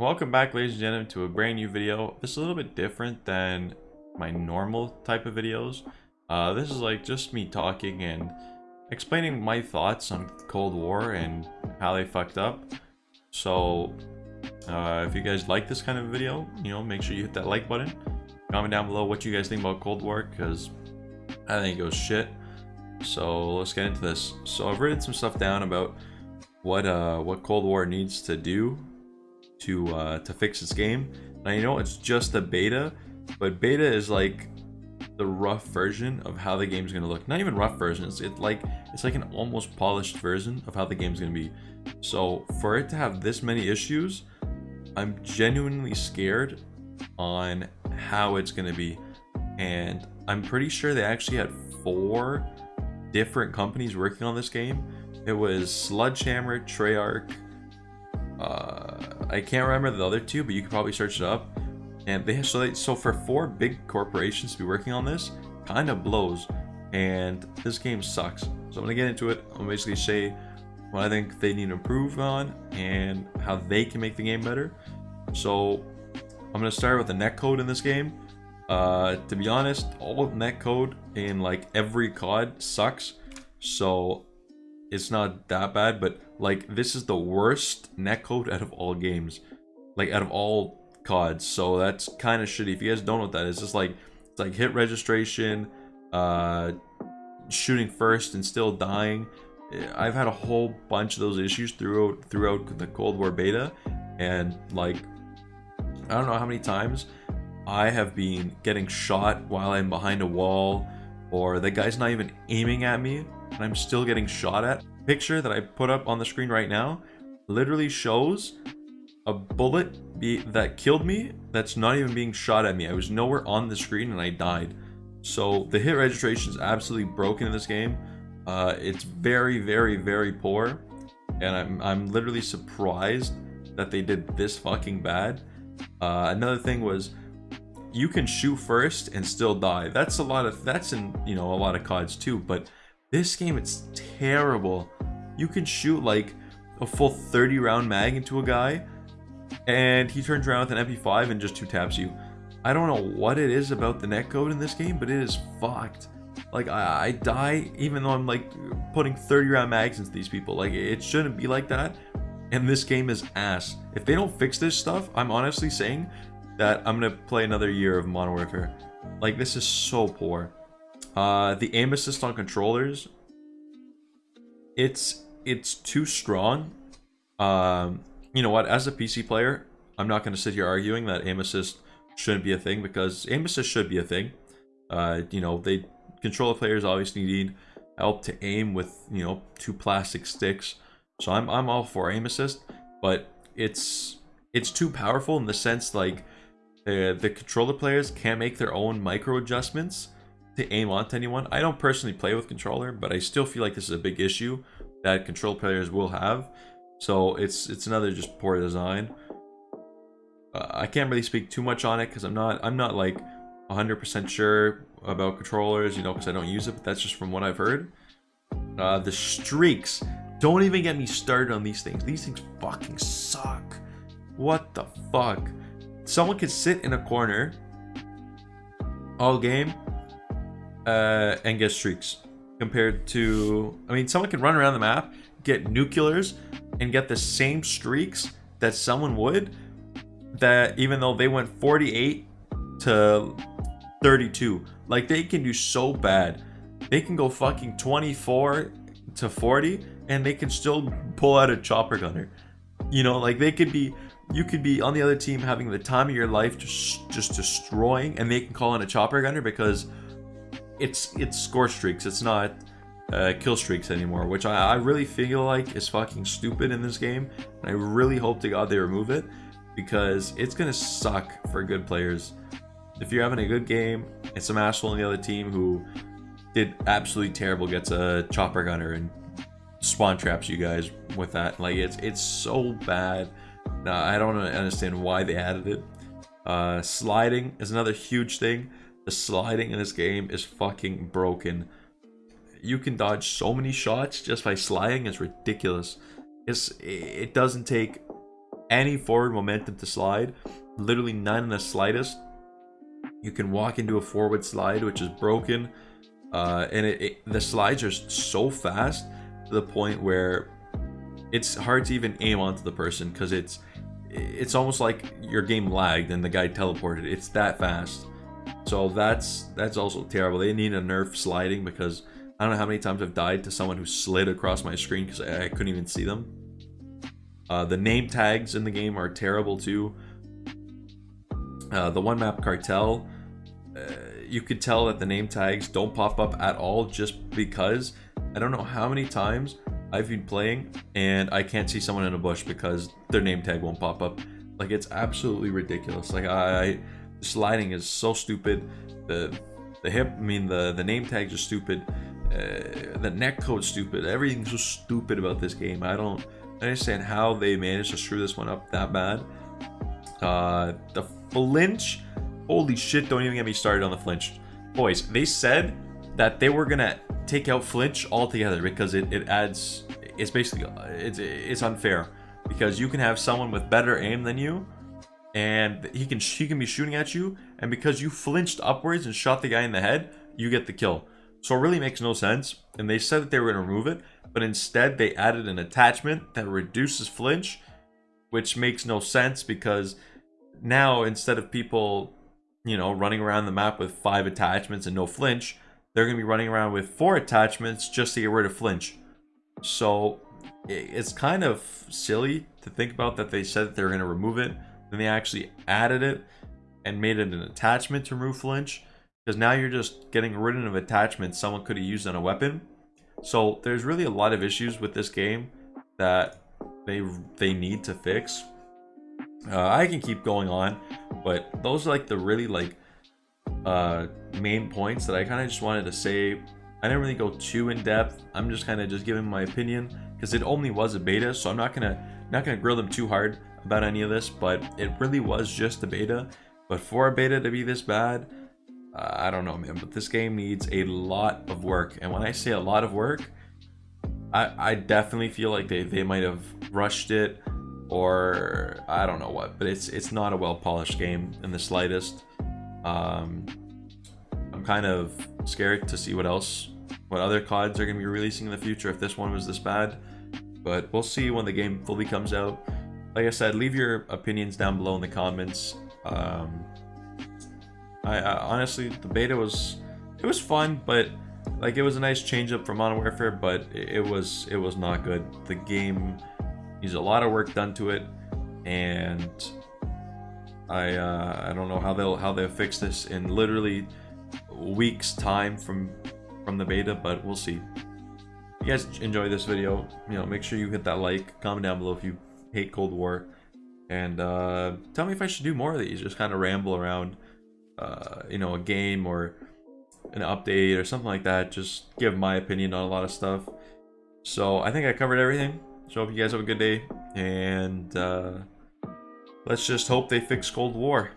Welcome back ladies and gentlemen to a brand new video. This is a little bit different than my normal type of videos. Uh, this is like just me talking and explaining my thoughts on Cold War and how they fucked up. So uh, if you guys like this kind of video, you know, make sure you hit that like button. Comment down below what you guys think about Cold War because I think it goes shit. So let's get into this. So I've written some stuff down about what uh, what Cold War needs to do to uh, to fix this game. Now you know it's just a beta, but beta is like the rough version of how the game's gonna look. Not even rough version. It's it like it's like an almost polished version of how the game's gonna be. So for it to have this many issues, I'm genuinely scared on how it's gonna be, and I'm pretty sure they actually had four different companies working on this game. It was Sledgehammer, Treyarch, uh, I can't remember the other two, but you could probably search it up. And they so they, so for four big corporations to be working on this, kind of blows. And this game sucks. So I'm gonna get into it. I'm basically say what I think they need to improve on and how they can make the game better. So I'm gonna start with the netcode in this game. Uh, to be honest, all netcode in like every COD sucks. So it's not that bad, but like this is the worst netcode out of all games, like out of all CODs. So that's kind of shitty. If you guys don't know what that is, it's just like it's like hit registration, uh, shooting first and still dying. I've had a whole bunch of those issues throughout throughout the Cold War beta, and like I don't know how many times I have been getting shot while I'm behind a wall, or the guy's not even aiming at me and I'm still getting shot at. Picture that I put up on the screen right now literally shows a bullet be that killed me that's not even being shot at me. I was nowhere on the screen and I died. So the hit registration is absolutely broken in this game. Uh, it's very, very, very poor. And I'm, I'm literally surprised that they did this fucking bad. Uh, another thing was you can shoot first and still die. That's a lot of, that's in, you know, a lot of CODs too, but this game, it's terrible. You can shoot like a full 30 round mag into a guy and he turns around with an MP5 and just two taps you. I don't know what it is about the netcode in this game, but it is fucked. Like, I, I die even though I'm like putting 30 round mags into these people. Like, it shouldn't be like that. And this game is ass. If they don't fix this stuff, I'm honestly saying that I'm gonna play another year of Modern Warfare. Like, this is so poor. Uh, the aim assist on controllers, it's it's too strong. Um, you know what? As a PC player, I'm not going to sit here arguing that aim assist shouldn't be a thing because aim assist should be a thing. Uh, you know, they controller players obviously need help to aim with you know two plastic sticks. So I'm I'm all for aim assist, but it's it's too powerful in the sense like uh, the controller players can't make their own micro adjustments to aim onto anyone. I don't personally play with controller, but I still feel like this is a big issue that control players will have. So it's it's another just poor design. Uh, I can't really speak too much on it because I'm not I'm not like 100% sure about controllers, you know, because I don't use it. But that's just from what I've heard. Uh, the streaks. Don't even get me started on these things. These things fucking suck. What the fuck? Someone could sit in a corner all game uh, and get streaks compared to I mean someone can run around the map get nuclears and get the same streaks that someone would that even though they went 48 to 32 like they can do so bad. They can go fucking 24 to 40 and they can still pull out a chopper gunner. You know like they could be you could be on the other team having the time of your life just just destroying and they can call in a chopper gunner because it's it's score streaks. It's not uh, kill streaks anymore, which I, I really feel like is fucking stupid in this game. And I really hope to God they remove it because it's gonna suck for good players. If you're having a good game and some asshole on the other team who did absolutely terrible gets a chopper gunner and spawn traps you guys with that, like it's it's so bad. Now I don't understand why they added it. Uh, sliding is another huge thing. The sliding in this game is fucking broken. You can dodge so many shots just by sliding. It's ridiculous. It's, it doesn't take any forward momentum to slide. Literally none in the slightest. You can walk into a forward slide, which is broken. Uh, and it, it, the slides are so fast to the point where it's hard to even aim onto the person because it's it's almost like your game lagged and the guy teleported. It's that fast. So that's that's also terrible. They need a nerf sliding because I don't know how many times I've died to someone who slid across my screen because I, I, couldn't even see them. Uh, the name tags in the game are terrible too. Uh, the one map cartel, uh, you could tell that the name tags don't pop up at all just because I don't know how many times I've been playing and I can't see someone in a bush because their name tag won't pop up. Like it's absolutely ridiculous. Like I, I sliding is so stupid. The the hip, I mean the the name tags are stupid. Uh, the netcode's stupid. Everything's so stupid about this game. I don't understand how they managed to screw this one up that bad. Uh, the flinch, holy shit! Don't even get me started on the flinch, boys. They said that they were gonna take out flinch altogether because it, it adds. It's basically it's it's unfair because you can have someone with better aim than you and he can he can be shooting at you and because you flinched upwards and shot the guy in the head you get the kill. So it really makes no sense and they said that they were going to remove it but instead they added an attachment that reduces flinch which makes no sense because now instead of people you know running around the map with five attachments and no flinch they're going to be running around with four attachments just to get rid of flinch. So it's kind of silly to think about that they said that they were going to remove it then they actually added it and made it an attachment to remove flinch. Because now you're just getting rid of attachments someone could have used on a weapon. So there's really a lot of issues with this game that they they need to fix. Uh, I can keep going on, but those are like the really like uh, main points that I kind of just wanted to say. I didn't really go too in depth. I'm just kind of just giving my opinion because it only was a beta, so I'm not gonna not gonna grill them too hard about any of this, but it really was just a beta. But for a beta to be this bad, uh, I don't know, man. But this game needs a lot of work. And when I say a lot of work, I, I definitely feel like they, they might have rushed it or I don't know what. But it's it's not a well-polished game in the slightest. Um, I'm kind of scared to see what else, what other CODs are going to be releasing in the future if this one was this bad. But we'll see when the game fully comes out like I said, leave your opinions down below in the comments. Um, I, I, honestly, the beta was it was fun, but like it was a nice change up from Modern Warfare, but it, it was it was not good. The game needs a lot of work done to it, and I uh, I don't know how they'll how they'll fix this in literally weeks time from from the beta, but we'll see. If you guys enjoy this video, you know, make sure you hit that like, comment down below if you hate Cold War. And uh, tell me if I should do more of these. Just kind of ramble around, uh, you know, a game or an update or something like that. Just give my opinion on a lot of stuff. So I think I covered everything. So hope you guys have a good day. And uh, let's just hope they fix Cold War.